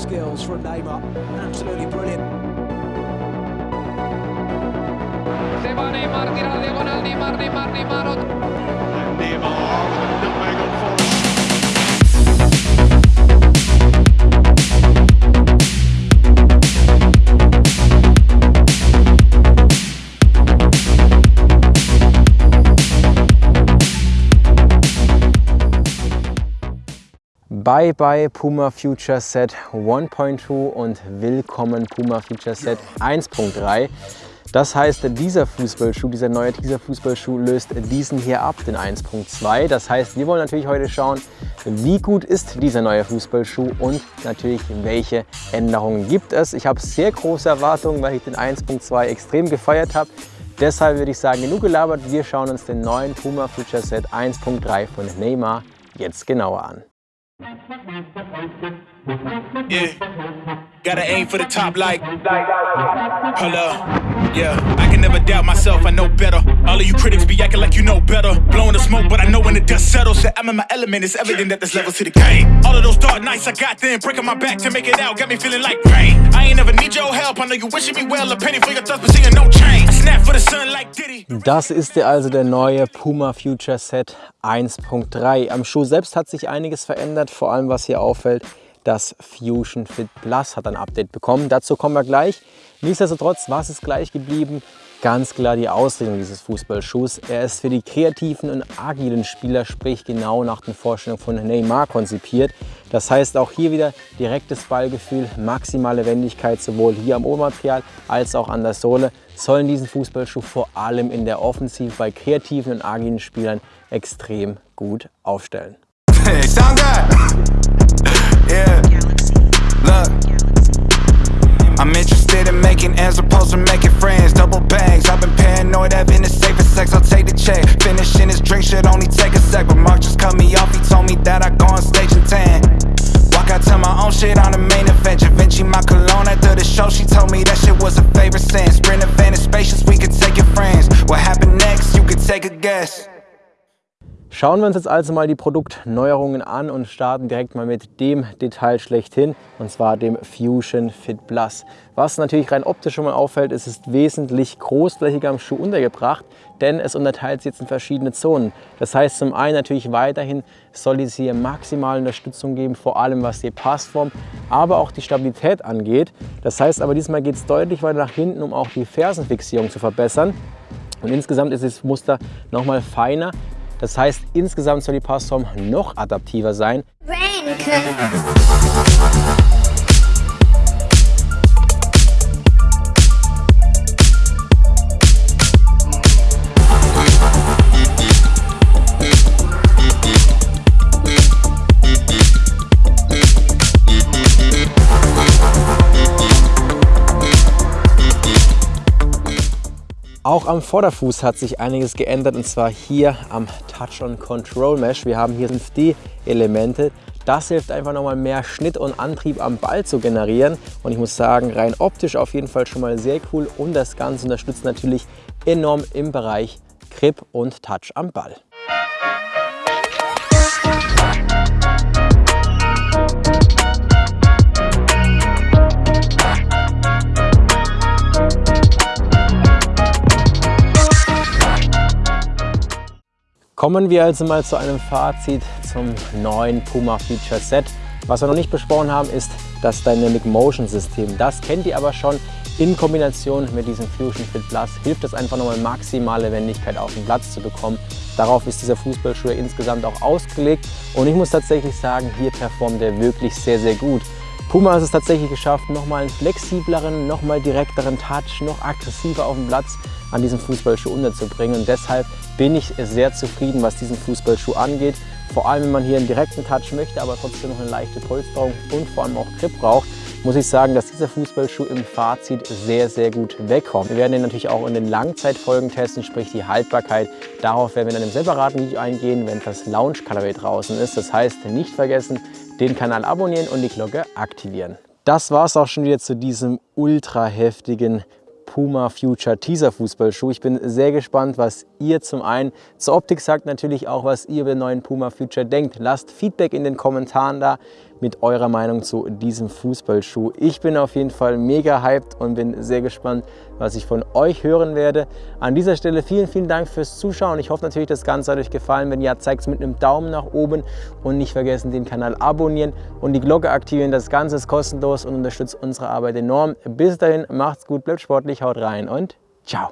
skills from Neymar. Absolutely brilliant. Se va Neymar, tira diagonal, Neymar, Neymar, Neymar Bye bye Puma Future Set 1.2 und willkommen Puma Future Set 1.3. Das heißt, dieser Fußballschuh, dieser neue dieser Fußballschuh löst diesen hier ab, den 1.2. Das heißt, wir wollen natürlich heute schauen, wie gut ist dieser neue Fußballschuh und natürlich, welche Änderungen gibt es. Ich habe sehr große Erwartungen, weil ich den 1.2 extrem gefeiert habe. Deshalb würde ich sagen, genug gelabert. Wir schauen uns den neuen Puma Future Set 1.3 von Neymar jetzt genauer an. Yeah. Gotta aim for the top like. Up. Yeah. I can never doubt myself, I know better. All of you critics be acting like you know better. Blowing the smoke, but I know when the dust settles that I'm in my element. It's evident that there's levels to the game. All of those dark nights I got then, breaking my back to make it out, got me feeling like rain. I ain't never need your help. I know you wishing me well, a penny for your thoughts, but seeing no change. Snap for the sun like Diddy. Das ist der also der neue Puma Future Set 1.3. Am Schuh selbst hat sich einiges verändert, vor allem was hier auffällt, das Fusion Fit Plus hat ein Update bekommen. Dazu kommen wir gleich. Nichtsdestotrotz, was ist gleich geblieben? Ganz klar die Ausrichtung dieses Fußballschuhs. Er ist für die kreativen und agilen Spieler, sprich genau nach den Vorstellungen von Neymar konzipiert. Das heißt auch hier wieder direktes Ballgefühl, maximale Wendigkeit sowohl hier am Obermaterial als auch an der Sohle sollen diesen Fußballschuh vor allem in der Offensive bei kreativen und agilen Spielern extrem gut aufstellen. Hey. I'm interested in making ends opposed to making friends. Double bags. I've been paranoid, having the safest sex. I'll take the check. Finishing this drink should only take a sec. But Mark just cut me off. He told me that I go on stage in 10. Walk out to my own shit on the main event. Vinci my cologne Schauen wir uns jetzt also mal die Produktneuerungen an und starten direkt mal mit dem Detail schlechthin, und zwar dem Fusion Fit Plus. Was natürlich rein optisch schon mal auffällt, es ist wesentlich großflächiger am Schuh untergebracht, denn es unterteilt sich jetzt in verschiedene Zonen. Das heißt zum einen natürlich weiterhin soll es hier maximale Unterstützung geben, vor allem was die Passform, aber auch die Stabilität angeht. Das heißt aber diesmal geht es deutlich weiter nach hinten, um auch die Fersenfixierung zu verbessern. Und insgesamt ist das Muster nochmal feiner. Das heißt, insgesamt soll die Passform noch adaptiver sein. Raincoat. Auch am Vorderfuß hat sich einiges geändert und zwar hier am Touch on Control Mesh. Wir haben hier 5D-Elemente. Das hilft einfach nochmal mehr Schnitt und Antrieb am Ball zu generieren. Und ich muss sagen, rein optisch auf jeden Fall schon mal sehr cool. Und das Ganze unterstützt natürlich enorm im Bereich Grip und Touch am Ball. Kommen wir also mal zu einem Fazit zum neuen Puma Feature Set. Was wir noch nicht besprochen haben, ist das Dynamic Motion System. Das kennt ihr aber schon. In Kombination mit diesem Fusion Fit Plus hilft es einfach nochmal maximale Wendigkeit auf den Platz zu bekommen. Darauf ist dieser Fußballschuh insgesamt auch ausgelegt und ich muss tatsächlich sagen, hier performt er wirklich sehr, sehr gut. Puma hat es tatsächlich geschafft, nochmal einen flexibleren, nochmal direkteren Touch, noch aggressiver auf dem Platz an diesem Fußballschuh unterzubringen. Und deshalb bin ich sehr zufrieden, was diesen Fußballschuh angeht. Vor allem, wenn man hier einen direkten Touch möchte, aber trotzdem noch eine leichte Polsterung und vor allem auch Grip braucht, muss ich sagen, dass dieser Fußballschuh im Fazit sehr, sehr gut wegkommt. Wir werden den natürlich auch in den Langzeitfolgen testen, sprich die Haltbarkeit. Darauf werden wir in einem separaten Video eingehen, wenn das Launch Colorway draußen ist. Das heißt, nicht vergessen, den Kanal abonnieren und die Glocke aktivieren. Das war es auch schon wieder zu diesem ultra heftigen Puma Future Teaser Fußballschuh. Ich bin sehr gespannt, was ihr zum einen zur Optik sagt, natürlich auch, was ihr über den neuen Puma Future denkt. Lasst Feedback in den Kommentaren da. Mit eurer Meinung zu diesem Fußballschuh. Ich bin auf jeden Fall mega hyped und bin sehr gespannt, was ich von euch hören werde. An dieser Stelle vielen, vielen Dank fürs Zuschauen. Ich hoffe natürlich, das Ganze hat euch gefallen. Wenn ja, zeigt es mit einem Daumen nach oben und nicht vergessen, den Kanal abonnieren und die Glocke aktivieren. Das Ganze ist kostenlos und unterstützt unsere Arbeit enorm. Bis dahin, macht's gut, bleibt sportlich, haut rein und